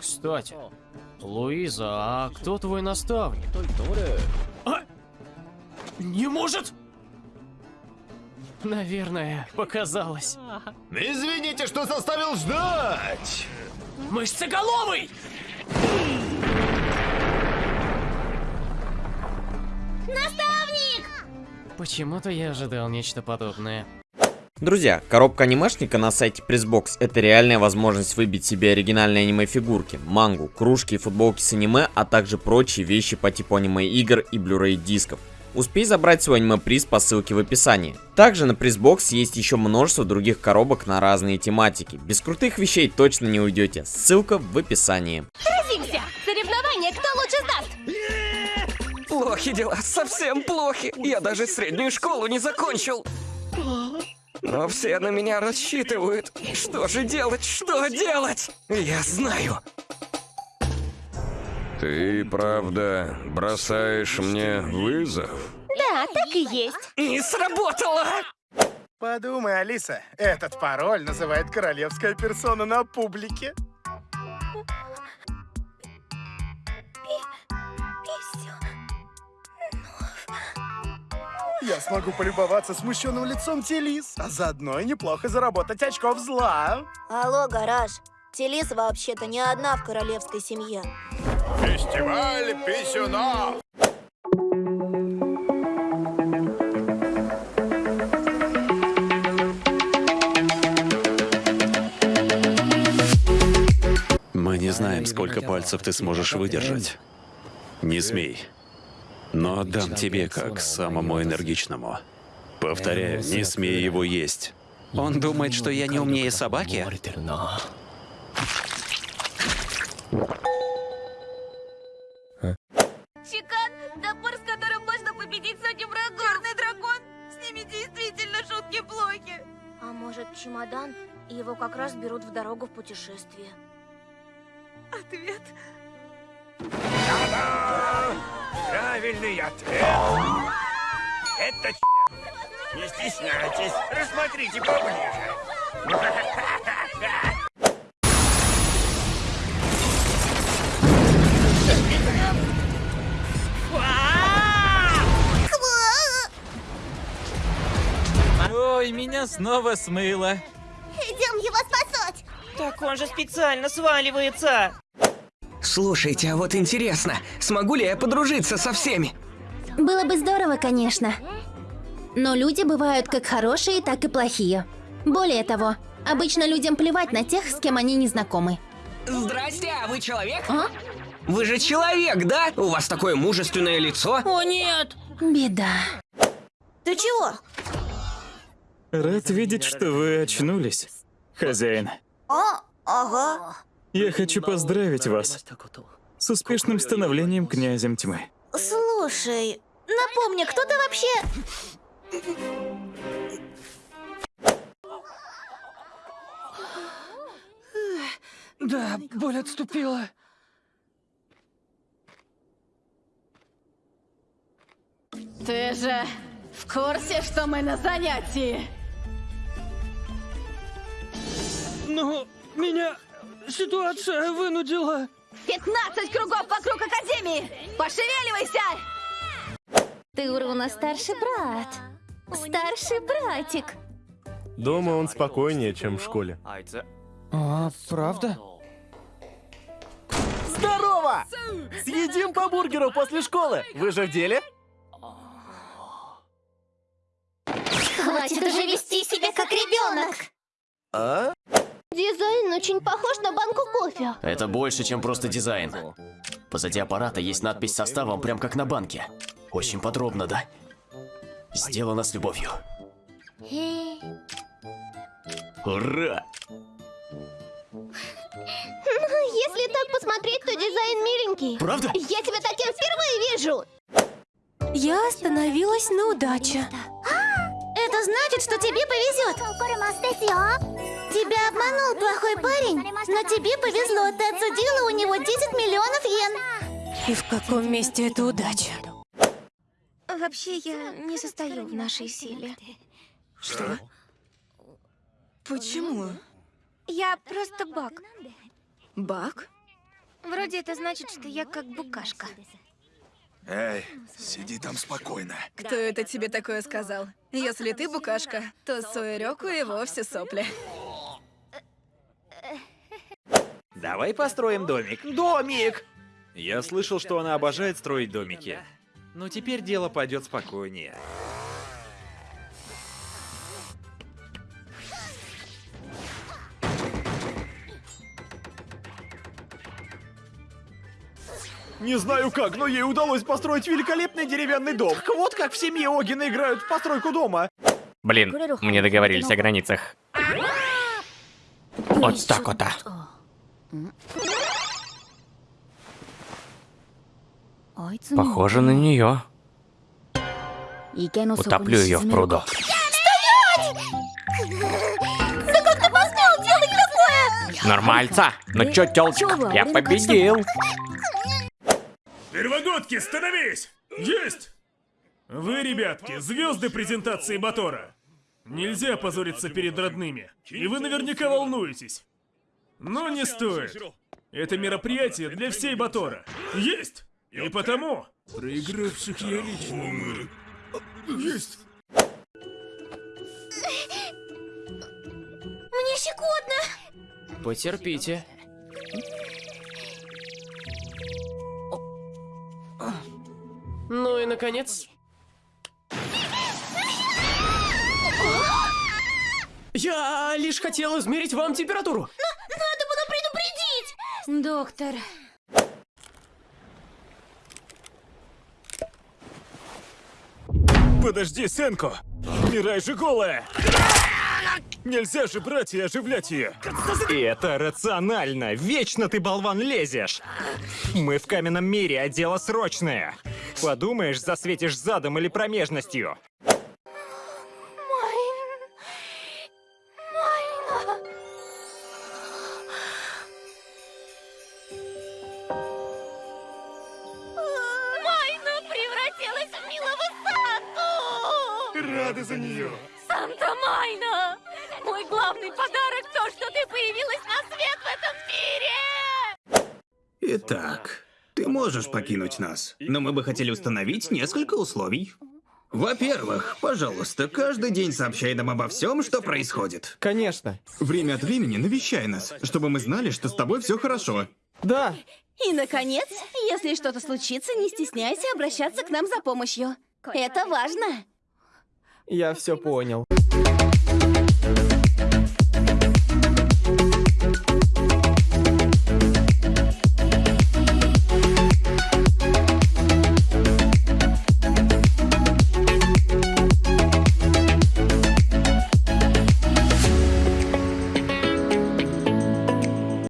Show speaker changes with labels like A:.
A: Кстати, Луиза, а кто твой наставник? А? Не может! Наверное, показалось.
B: Извините, что заставил ждать!
A: Мышцеголовый!
C: Наставник!
A: Почему-то я ожидал нечто подобное.
D: Друзья, коробка анимешника на сайте Pressbox это реальная возможность выбить себе оригинальные аниме-фигурки, мангу, кружки и футболки с аниме, а также прочие вещи по типу аниме-игр и Blu-ray дисков. Успей забрать свой аниме-приз по ссылке в описании. Также на Pressbox есть еще множество других коробок на разные тематики. Без крутых вещей точно не уйдете. Ссылка в описании.
C: Сразимся! Соревнование, кто лучше сдаст?
E: Плохи дела, совсем плохи. Я даже среднюю школу не закончил. Но все на меня рассчитывают. Что же делать? Что делать? Я знаю.
F: Ты правда бросаешь мне вызов?
C: Да, так и есть.
E: Не сработало!
G: Подумай, Алиса, этот пароль называет королевская персона на публике. Я смогу полюбоваться смущенным лицом Телис, а заодно и неплохо заработать очков зла.
H: Алло, гараж. Телис вообще-то не одна в королевской семье.
B: Фестиваль писюнов!
I: Мы не знаем, сколько пальцев ты сможешь выдержать. Не смей. Но отдам тебе как самому энергичному. Повторяю, не смей его есть.
E: Он думает, что я не умнее собаки?
C: Чекан, топор, с которым можно победить сотню врагов. Черный дракон, с ними действительно шутки плохи.
H: А может, чемодан, и его как раз берут в дорогу в путешествие.
C: Ответ.
B: Правильный ответ! Это Не стесняйтесь, рассмотрите поближе.
J: Ой, меня снова смыло.
C: Идем его спасать.
J: Так он же специально сваливается.
E: Слушайте, а вот интересно, смогу ли я подружиться со всеми?
C: Было бы здорово, конечно. Но люди бывают как хорошие, так и плохие. Более того, обычно людям плевать на тех, с кем они не знакомы.
E: Здрасте, а вы человек?
C: А?
E: Вы же человек, да? У вас такое мужественное лицо.
C: О нет! Беда.
H: Ты чего?
K: Рад видеть, что вы очнулись, хозяин.
H: А, ага.
K: Я хочу поздравить вас с успешным становлением князем тьмы.
H: Слушай, напомни, кто ты вообще?
E: Да, боль отступила.
C: Ты же в курсе, что мы на занятии?
E: Ну, меня ситуация вынудила.
C: 15 кругов вокруг Академии! Пошевеливайся! Ты у Руна старший брат. Старший братик.
G: Дома он спокойнее, чем в школе.
E: А, правда?
G: Здорово! Съедим по бургеру после школы. Вы же в деле?
C: Хватит уже вести себя как ребенок.
G: А?
C: Дизайн очень похож на банку кофе.
A: Это больше, чем просто дизайн. Позади аппарата есть надпись с составом, прям как на банке. Очень подробно, да? Сделано с любовью. Ура!
C: Если так посмотреть, то дизайн миленький.
A: Правда?
C: Я тебя таким впервые вижу.
H: Я остановилась на удаче.
C: Это значит, что тебе повезет. Тебя обманул плохой парень, но тебе повезло. Ты отсудила у него 10 миллионов йен.
H: И в каком месте это удача?
C: Вообще, я не состою в нашей силе.
E: Что? Почему?
C: Я просто баг.
E: Баг?
H: Вроде это значит, что я как букашка.
G: Эй, сиди там спокойно.
L: Кто это тебе такое сказал? Если ты букашка, то Суэреку и вовсе сопли.
M: Давай построим домик. Домик! Я слышал, что она обожает строить домики. Но теперь дело пойдет спокойнее. Не знаю как, но ей удалось построить великолепный деревянный дом. Так вот как в семье Огина играют в постройку дома.
N: Блин, мы не договорились о границах. Вот так вот. а. Похоже на нее. Утоплю ее в пруду.
C: Да как ты посмел делать такое?
N: Нормальца. Ну чё, тёлочка, я победил.
O: Первогодки, становись! Есть! Вы, ребятки, звезды презентации Батора. Нельзя позориться перед родными. И вы наверняка волнуетесь. Но не стоит. Это мероприятие для всей Батора. Есть! И потому... Проигравших я лично. Есть!
C: Мне щекотно.
A: Потерпите. Ну и наконец. Я лишь хотел измерить вам температуру.
C: Было предупредить.
H: Доктор.
O: Подожди, Сенко! Мирай же голая! Нельзя же брать и оживлять ее!
M: И это рационально. Вечно ты, болван, лезешь. Мы в каменном мире, а дело срочное. Подумаешь, засветишь задом или промежностью.
G: Рады за нее.
C: Санта Майна! Мой главный подарок то, что ты появилась на свет в этом мире!
P: Итак, ты можешь покинуть нас, но мы бы хотели установить несколько условий. Во-первых, пожалуйста, каждый день сообщай нам обо всем, что происходит.
M: Конечно.
P: Время от времени навещай нас, чтобы мы знали, что с тобой все хорошо.
M: Да.
L: И, наконец, если что-то случится, не стесняйся обращаться к нам за помощью. Это важно.
M: Я все понял.